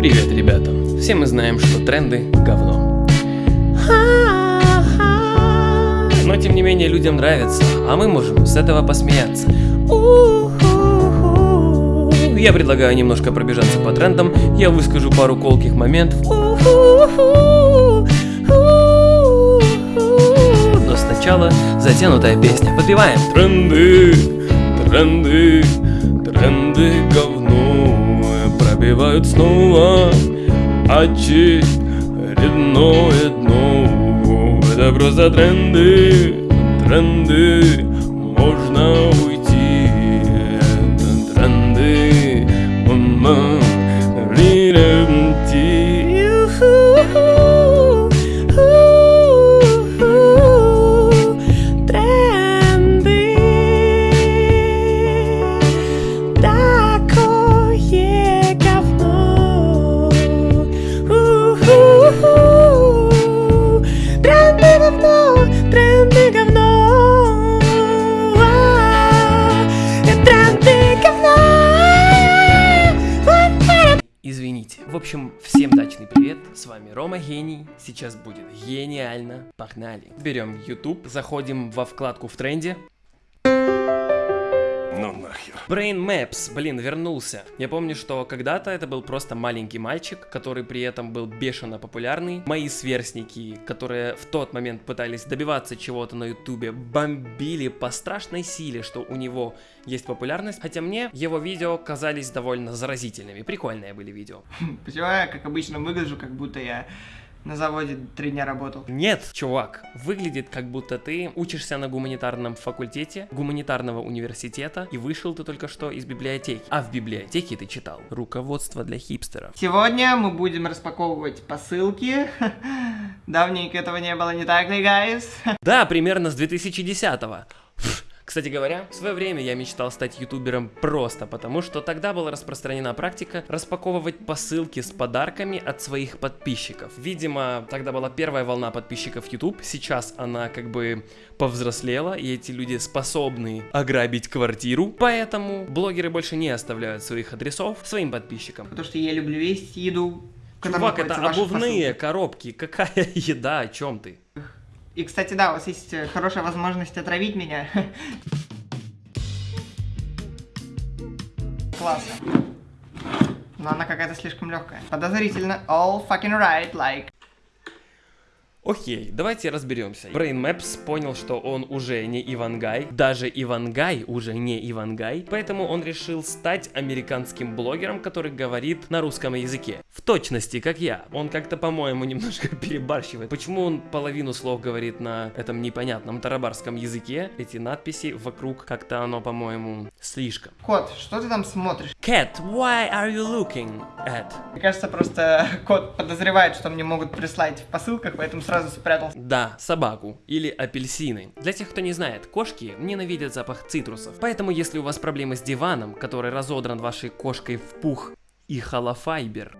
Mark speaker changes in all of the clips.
Speaker 1: Привет, ребята. Все мы знаем, что тренды – говно. Но тем не менее людям нравится, а мы можем с этого посмеяться. Я предлагаю немножко пробежаться по трендам, я выскажу пару колких моментов. Но сначала затянутая песня. Подпеваем. Тренды, тренды, тренды говно Пробивают снова. Очередное дно. Это просто тренды, тренды. Можно уйти, Сейчас будет гениально. Погнали. Берем YouTube, заходим во вкладку в тренде.
Speaker 2: Ну нахер.
Speaker 1: Brain Maps, блин, вернулся. Я помню, что когда-то это был просто маленький мальчик, который при этом был бешено популярный. Мои сверстники, которые в тот момент пытались добиваться чего-то на ютубе, бомбили по страшной силе, что у него есть популярность. Хотя мне его видео казались довольно заразительными. Прикольные были видео.
Speaker 3: Почему я, как обычно, выгляжу, как будто я на заводе три дня работал?
Speaker 1: Нет, чувак, выглядит как будто ты учишься на гуманитарном факультете гуманитарного университета и вышел ты только что из библиотеки. А в библиотеке ты читал руководство для хипстеров.
Speaker 3: Сегодня мы будем распаковывать посылки. Давненько этого не было, не так ли, guys?
Speaker 1: Да, примерно с 2010-го. Кстати говоря, в свое время я мечтал стать ютубером просто потому, что тогда была распространена практика распаковывать посылки с подарками от своих подписчиков. Видимо, тогда была первая волна подписчиков YouTube, сейчас она как бы повзрослела, и эти люди способны ограбить квартиру, поэтому блогеры больше не оставляют своих адресов своим подписчикам.
Speaker 3: Потому что я люблю есть еду,
Speaker 1: Чувак, это обувные
Speaker 3: посылки.
Speaker 1: коробки, какая еда, о чем ты?
Speaker 3: И, кстати, да, у вас есть э, хорошая возможность отравить меня. Классно. Но она какая-то слишком легкая. Подозрительно. All fucking right, like.
Speaker 1: Окей, давайте разберемся. Brain Maps понял, что он уже не Ивангай, даже Ивангай уже не Ивангай, поэтому он решил стать американским блогером, который говорит на русском языке. В точности, как я. Он как-то, по-моему, немножко перебарщивает. Почему он половину слов говорит на этом непонятном тарабарском языке? Эти надписи вокруг, как-то оно, по-моему, слишком.
Speaker 3: Кот, что ты там смотришь?
Speaker 1: Cat, why are you looking at?
Speaker 3: Мне кажется, просто кот подозревает, что мне могут прислать в посылках, поэтому сразу спрятался.
Speaker 1: Да, собаку или апельсины. Для тех, кто не знает, кошки ненавидят запах цитрусов. Поэтому, если у вас проблемы с диваном, который разодран вашей кошкой в пух и холофайбер,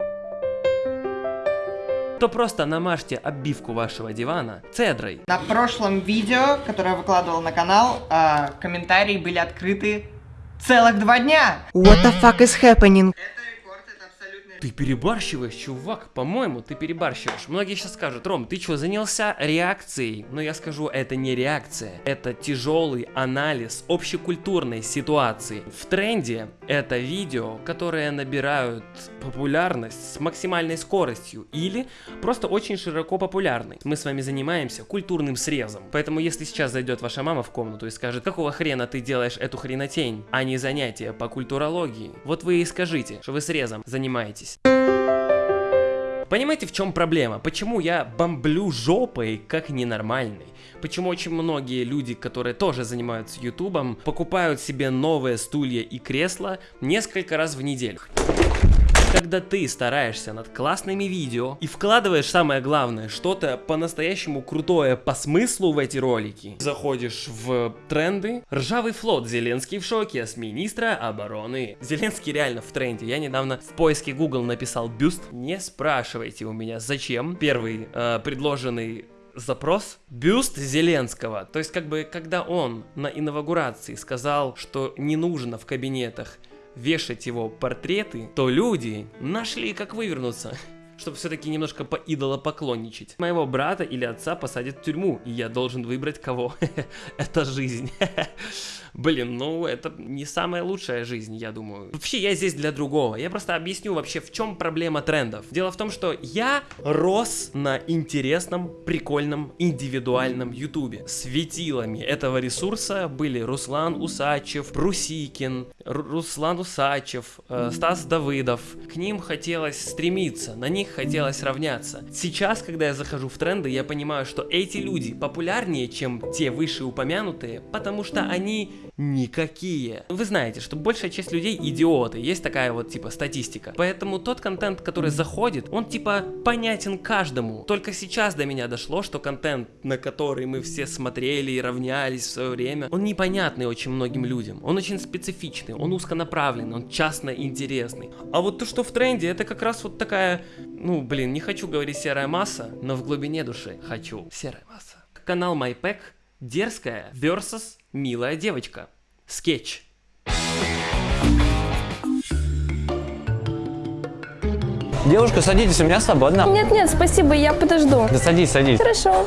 Speaker 1: то просто намажьте обивку вашего дивана цедрой.
Speaker 3: На прошлом видео, которое я выкладывал на канал, а, комментарии были открыты целых два дня.
Speaker 4: What the fuck is happening?
Speaker 1: Ты перебарщиваешь, чувак, по-моему, ты перебарщиваешь. Многие сейчас скажут, Ром, ты что, занялся реакцией? Но я скажу, это не реакция, это тяжелый анализ общекультурной ситуации. В тренде это видео, которые набирают популярность с максимальной скоростью или просто очень широко популярны. Мы с вами занимаемся культурным срезом. Поэтому если сейчас зайдет ваша мама в комнату и скажет, какого хрена ты делаешь эту хренотень, а не занятия по культурологии, вот вы и скажите, что вы срезом занимаетесь. Понимаете, в чем проблема? Почему я бомблю жопой как ненормальный? Почему очень многие люди, которые тоже занимаются ютубом, покупают себе новые стулья и кресла несколько раз в неделю? Когда ты стараешься над классными видео и вкладываешь самое главное, что-то по-настоящему крутое по смыслу в эти ролики, заходишь в тренды, ржавый флот, Зеленский в шоке с министра обороны. Зеленский реально в тренде. Я недавно в поиске Google написал бюст. Не спрашивайте у меня зачем. Первый э, предложенный запрос бюст Зеленского. То есть как бы когда он на инаугурации сказал, что не нужно в кабинетах вешать его портреты, то люди нашли, как вывернуться чтобы все-таки немножко поидолопоклонничать. Моего брата или отца посадят в тюрьму, и я должен выбрать кого. Это жизнь. Блин, ну это не самая лучшая жизнь, я думаю. Вообще, я здесь для другого. Я просто объясню вообще, в чем проблема трендов. Дело в том, что я рос на интересном, прикольном, индивидуальном ютубе. Светилами этого ресурса были Руслан Усачев, Брусикин, Ру Руслан Усачев, э, Стас Давыдов. К ним хотелось стремиться, на них хотелось равняться. Сейчас, когда я захожу в тренды, я понимаю, что эти люди популярнее, чем те вышеупомянутые, потому что они никакие. Вы знаете, что большая часть людей идиоты, есть такая вот типа статистика. Поэтому тот контент, который заходит, он типа понятен каждому. Только сейчас до меня дошло, что контент, на который мы все смотрели и равнялись в свое время, он непонятный очень многим людям. Он очень специфичный, он узконаправленный, он частно интересный. А вот то, что в тренде, это как раз вот такая, ну блин, не хочу говорить серая масса, но в глубине души хочу серая масса. Канал MyPack Дерзкая versus милая девочка. Скетч.
Speaker 2: Девушка, садитесь, у меня свободно.
Speaker 5: Нет, нет, спасибо, я подожду.
Speaker 2: Да садись, садись.
Speaker 5: Хорошо.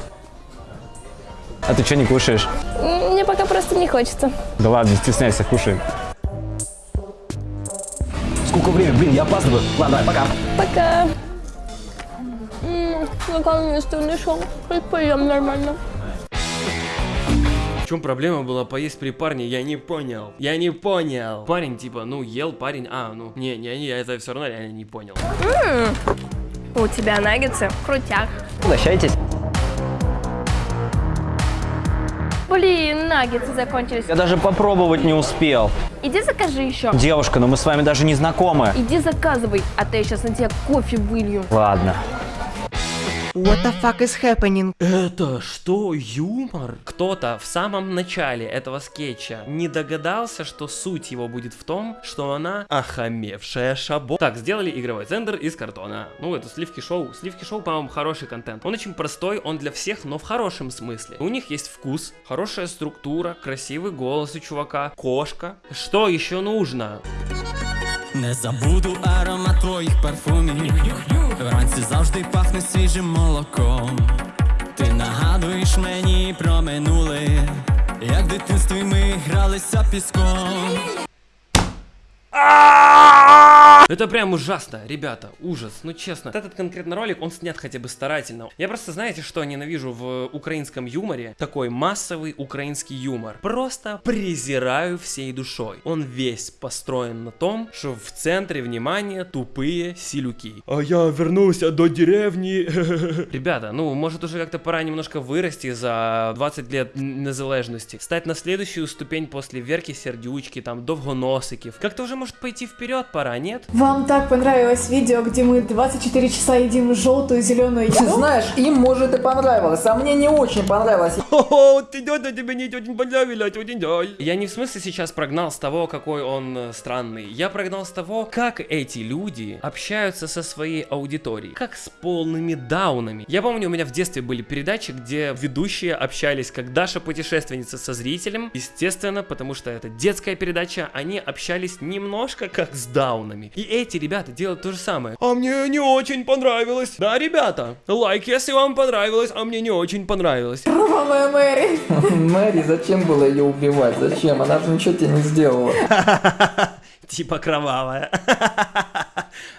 Speaker 2: А ты что не кушаешь?
Speaker 5: Мне пока просто не хочется.
Speaker 2: Да ладно, не стесняйся, кушай. Сколько времени? Блин, я опаздываю. Ладно, давай, пока.
Speaker 5: Пока. Наконец-то нашел. Хоть поем нормально.
Speaker 1: В чем проблема была поесть при парне, я не понял. Я не понял. Парень типа, ну ел парень, а, ну, не, не, не, я это все равно реально не понял.
Speaker 5: У тебя наггетсы? Крутяк.
Speaker 2: Угощайтесь.
Speaker 5: Блин, наггетсы закончились.
Speaker 2: Я даже попробовать не успел.
Speaker 5: Иди закажи еще.
Speaker 2: Девушка, но мы с вами даже не знакомы.
Speaker 5: Иди заказывай, а то я сейчас на тебя кофе вылью.
Speaker 2: Ладно.
Speaker 4: What the fuck is happening?
Speaker 1: Это что, юмор? Кто-то в самом начале этого скетча не догадался, что суть его будет в том, что она охамевшая шабо. Так, сделали игровой центр из картона. Ну, это сливки шоу. Сливки шоу, по-моему, хороший контент. Он очень простой, он для всех, но в хорошем смысле. У них есть вкус, хорошая структура, красивый голос у чувака, кошка. Что еще нужно?
Speaker 6: Не забуду аромат твоїх парфумів. Вранці завжди пахне свіжим молоком. Ти нагадуєш мені про минуле, як в дитинстві ми гралися піском.
Speaker 1: Это прям ужасно, ребята, ужас, ну честно. Вот Этот конкретно ролик, он снят хотя бы старательно. Я просто, знаете, что ненавижу в украинском юморе? Такой массовый украинский юмор. Просто презираю всей душой. Он весь построен на том, что в центре внимания тупые силюки. А я вернулся до деревни. Ребята, ну, может уже как-то пора немножко вырасти за 20 лет незалежности. Стать на следующую ступень после Верки Сердючки, там, Довгоносиків. Как-то уже может пойти вперед пора, нет?
Speaker 7: Вам так понравилось видео, где мы 24 часа едим желтую зеленую
Speaker 8: Ты
Speaker 7: еду?
Speaker 8: знаешь, им может и понравилось, а мне не очень понравилось.
Speaker 1: О, ты дядя, тебе не очень понравилось, очень жаль. Я не в смысле сейчас прогнал с того, какой он э, странный. Я прогнал с того, как эти люди общаются со своей аудиторией. Как с полными даунами. Я помню, у меня в детстве были передачи, где ведущие общались как Даша путешественница со зрителем. Естественно, потому что это детская передача, они общались немножко как с даунами. И эти ребята делают то же самое. А мне не очень понравилось. Да, ребята, лайк, если вам понравилось, а мне не очень понравилось.
Speaker 7: Кровавая Мэри.
Speaker 8: Мэри, зачем было ее убивать? Зачем? Она же ничего тебе не сделала.
Speaker 1: Типа кровавая.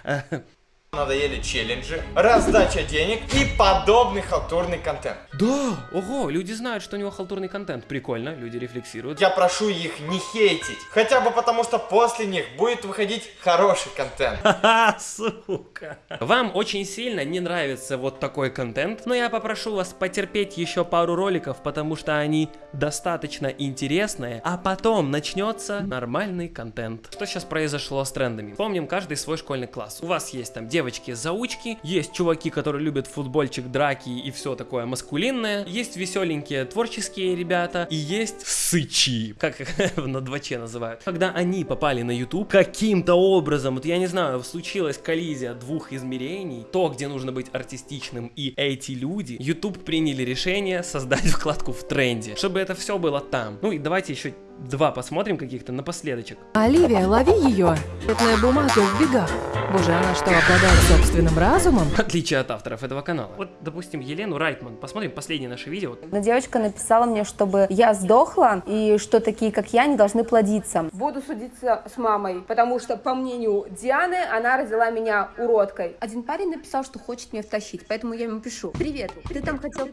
Speaker 9: Надоели челленджи, раздача денег и подобный халтурный контент.
Speaker 1: Да, ого, люди знают, что у него халтурный контент. Прикольно, люди рефлексируют.
Speaker 9: Я прошу их не хейтить, хотя бы потому, что после них будет выходить хороший контент.
Speaker 1: Ха, сука. Вам очень сильно не нравится вот такой контент, но я попрошу вас потерпеть еще пару роликов, потому что они достаточно интересные, а потом начнется нормальный контент. Что сейчас произошло с трендами? Помним каждый свой школьный класс. У вас есть там девочки, девочки-заучки, есть чуваки, которые любят футбольчик, драки и все такое маскулинное, есть веселенькие творческие ребята и есть сычи, как на дваче называют. Когда они попали на YouTube, каким-то образом, вот я не знаю, случилась коллизия двух измерений, то, где нужно быть артистичным и эти люди, YouTube приняли решение создать вкладку в тренде, чтобы это все было там. Ну и давайте еще два посмотрим каких-то напоследочек.
Speaker 10: Оливия, лови ее! Цветная бумага в бегах. Боже, она что, обладает собственным разумом?
Speaker 1: В отличие от авторов этого канала. Вот, допустим, Елену Райтман. Посмотрим последнее наше видео.
Speaker 11: Одна девочка написала мне, чтобы я сдохла, и что такие, как я, не должны плодиться.
Speaker 12: Буду судиться с мамой, потому что, по мнению Дианы, она родила меня уродкой.
Speaker 11: Один парень написал, что хочет меня втащить, поэтому я ему пишу. Привет, ты там хотел...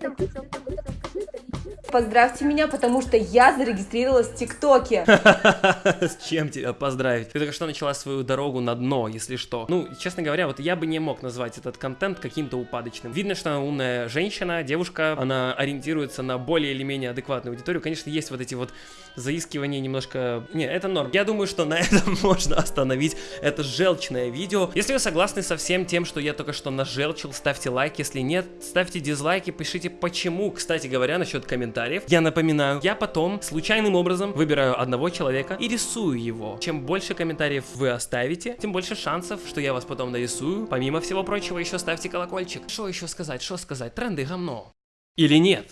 Speaker 12: Поздравьте меня, потому что я зарегистрировалась в ТикТоке.
Speaker 1: С чем тебя поздравить? Ты только что начала свою дорогу на дно, если что. Ну, честно говоря, вот я бы не мог назвать этот контент каким-то упадочным. Видно, что она умная женщина, девушка, она ориентируется на более или менее адекватную аудиторию. Конечно, есть вот эти вот заискивания немножко... Не, это норм. Я думаю, что на этом можно остановить это желчное видео. Если вы согласны со всем тем, что я только что нажелчил, ставьте лайк. Если нет, ставьте дизлайки, пишите почему. Кстати говоря, насчет комментариев, я напоминаю, я потом случайным образом выбираю одного человека и рисую его. Чем больше комментариев вы оставите, тем больше шансов, что я вас потом нарисую. Помимо всего прочего, еще ставьте колокольчик. Что еще сказать, что сказать? Тренды говно. Или нет?